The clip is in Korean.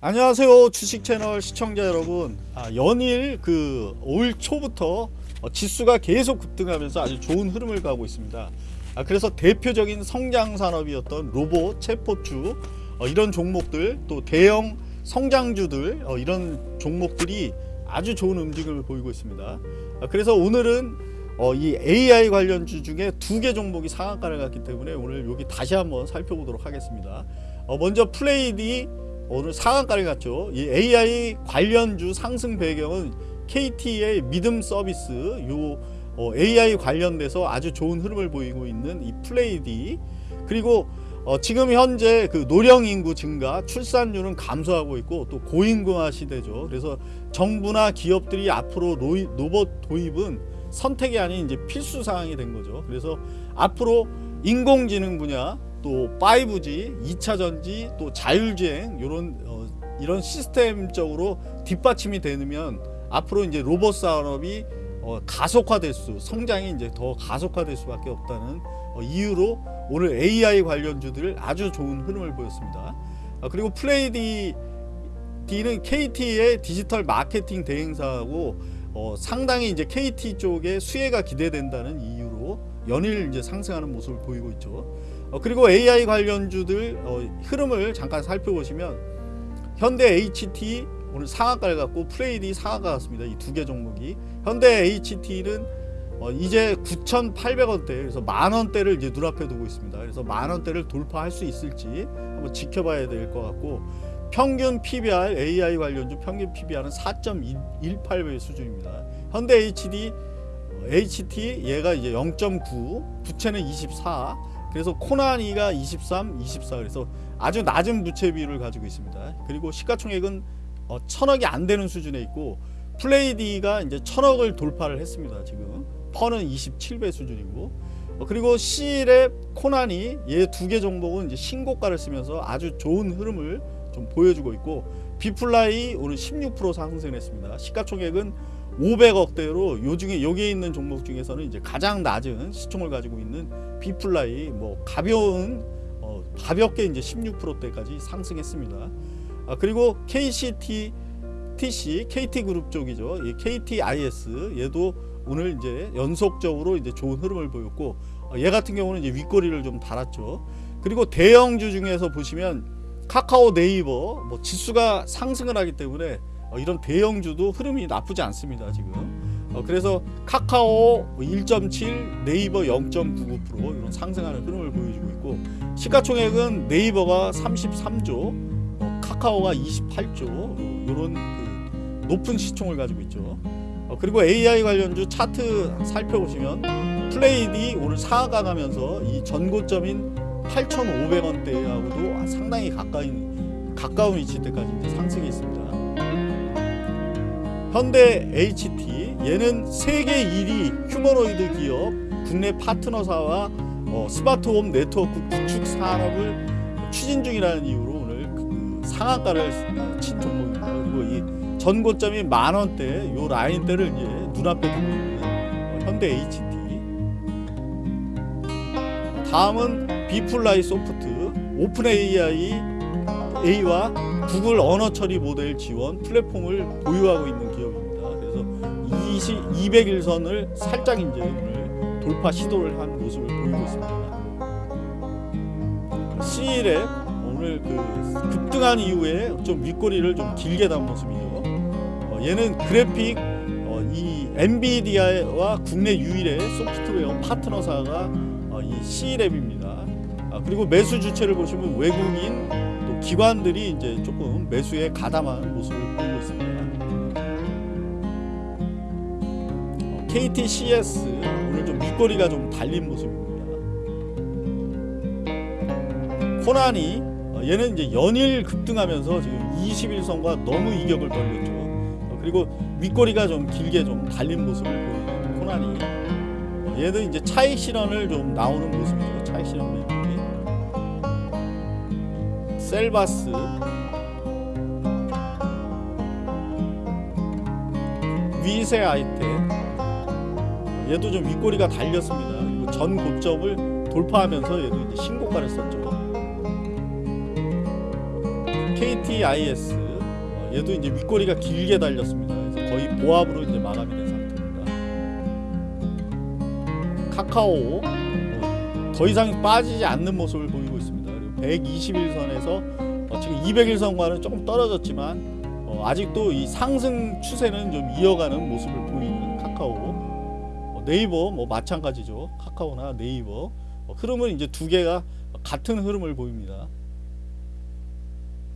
안녕하세요 주식 채널 시청자 여러분. 아, 연일 그 올 초부터 어, 지수가 계속 급등하면서 아주 좋은 흐름을 가고 있습니다. 아, 그래서 대표적인 성장 산업이었던 로봇 체포주 어, 이런 종목들 또 대형 성장주들 어, 이런 종목들이 아주 좋은 움직임을 보이고 있습니다. 아, 그래서 오늘은 어, 이 AI 관련주 중에 두 개 종목이 상한가를 갔기 때문에 오늘 여기 다시 한번 살펴보도록 하겠습니다. 어, 먼저 플레이디 오늘 상한가를 갔죠. 이 AI 관련주 상승 배경은 KT의 믿음 서비스 요 어, AI 관련돼서 아주 좋은 흐름을 보이고 있는 이 플레이디 그리고 어, 지금 현재 그 노령 인구 증가, 출산율은 감소하고 있고 또 고인구화 시대죠. 그래서 정부나 기업들이 앞으로 로이, 로봇 도입은 선택이 아닌 이제 필수 사항이 된 거죠. 그래서 앞으로 인공지능 분야 또 5G, 2차 전지, 또 자율주행 이런 어, 이런 시스템적으로 뒷받침이 되면 앞으로 이제 로봇 산업이 어, 가속화될 수, 성장이 이제 더 가속화될 수밖에 없다는 어, 이유로 오늘 AI 관련주들 아주 좋은 흐름을 보였습니다. 아, 그리고 플레이디 D는 KT의 디지털 마케팅 대행사하고 어, 상당히 이제 KT 쪽에 수혜가 기대된다는 이유로 연일 이제 상승하는 모습을 보이고 있죠. 어, 그리고 AI 관련주들 어, 흐름을 잠깐 살펴보시면 현대 HT 오늘 상한가를 갖고 플레이디 상한가 같습니다. 이 두 개 종목이 현대 HT는 어, 이제 9,800원대 그래서 만원대를 이제 눈앞에 두고 있습니다. 그래서 만원대를 돌파할 수 있을지 한번 지켜봐야 될 것 같고 평균 PBR AI 관련주 평균 PBR은 4.18배 수준입니다. 현대 HD HT 얘가 이제 0.9 부채는 24 그래서 코나니가 23, 24 그래서 아주 낮은 부채 비율을 가지고 있습니다. 그리고 시가총액은 어, 천억이 안 되는 수준에 있고 플레이디가 이제 천억을 돌파를 했습니다. 지금 퍼는 27배 수준이고 어, 그리고 C랩, 코나니 얘두 개 종목은 이제 신고가를 쓰면서 아주 좋은 흐름을 좀 보여주고 있고 비플라이 오늘 16% 상승했습니다. 시가총액은 500억대로 요 중에 여기에 있는 종목 중에서는 이제 가장 낮은 시총을 가지고 있는 비플라이 뭐 가벼운 어, 가볍게 이제 16%대까지 상승했습니다. 아, 그리고 KCT TC KT그룹 쪽이죠. 이 KTIS 얘도 오늘 이제 연속적으로 이제 좋은 흐름을 보였고 어, 얘 같은 경우는 이제 윗꼬리를 좀 달았죠. 그리고 대형주 중에서 보시면 카카오 네이버 뭐 지수가 상승을 하기 때문에 어, 이런 대형주도 흐름이 나쁘지 않습니다 지금 어, 그래서 카카오 1.7 네이버 0.99% 이런 상승하는 흐름을 보여주고 있고 시가총액은 네이버가 33조 어, 카카오가 28조 이런 그 높은 시총을 가지고 있죠 어, 그리고 AI 관련주 차트 살펴보시면 플레이디 오늘 상하가 가면서 이 전고점인 8,500원대하고도 상당히 가까운 가까운 위치때까지 상승이 있습니다. 현대 HT 얘는 세계 1위 휴머노이드 기업 국내 파트너사와 어, 스마트홈 네트워크 구축 산업을 추진 중이라는 이유로 오늘 그 상한가를 친 종목입니다. 그리고 이 전고점이 만 원대 요 라인대를 이제 눈앞에 두고 있는 어, 현대 HT. 다음은 비플라이 소프트 OpenAI A와 구글 언어 처리 모델 지원 플랫폼을 보유하고 있는 기업입니다. 그래서 20, 200일선을 살짝 이제 오늘 돌파 시도를 한 모습을 보이고 있습니다. C랩 오늘 그 급등한 이후에 좀 윗꼬리를 좀 길게 단 모습이죠. 어, 얘는 그래픽 어, 이 엔비디아와 국내 유일의 소프트웨어 파트너사가 어, 이 C랩입니다. 아, 그리고 매수 주체를 보시면 외국인 또 기관들이 이제 조금 매수에 가담한 모습을 보이고 있습니다. 어, KTCS 오늘 좀 밑거리가 좀 달린 모습입니다. 코나니 어, 얘는 이제 연일 급등하면서 지금 21선과 너무 이격을 벌렸죠. 어, 그리고 윗꼬리가 좀 길게 좀 달린 모습을 보이는 어, 얘도 이제 차익 실현을 좀 나오는 모습이죠. 차익 실현 매물이 셀바스 위세 아이템 얘도 좀 윗꼬리가 달렸습니다. 그리고 전 고점을 돌파하면서 얘도 이제 신고가를 썼죠. KTIS 어, 얘도 이제 윗꼬리가 길게 달렸습니다. 그래서 거의 보합으로 이제 마감이 된 상태입니다. 카카오 어, 더 이상 빠지지 않는 모습을. 그리고 121선에서 어, 지금 201선과는 조금 떨어졌지만 어, 아직도 이 상승 추세는 좀 이어가는 모습을 보이는 카카오 어, 네이버 뭐 마찬가지죠. 카카오나 네이버 어, 흐름은 이제 두 개가 같은 흐름을 보입니다.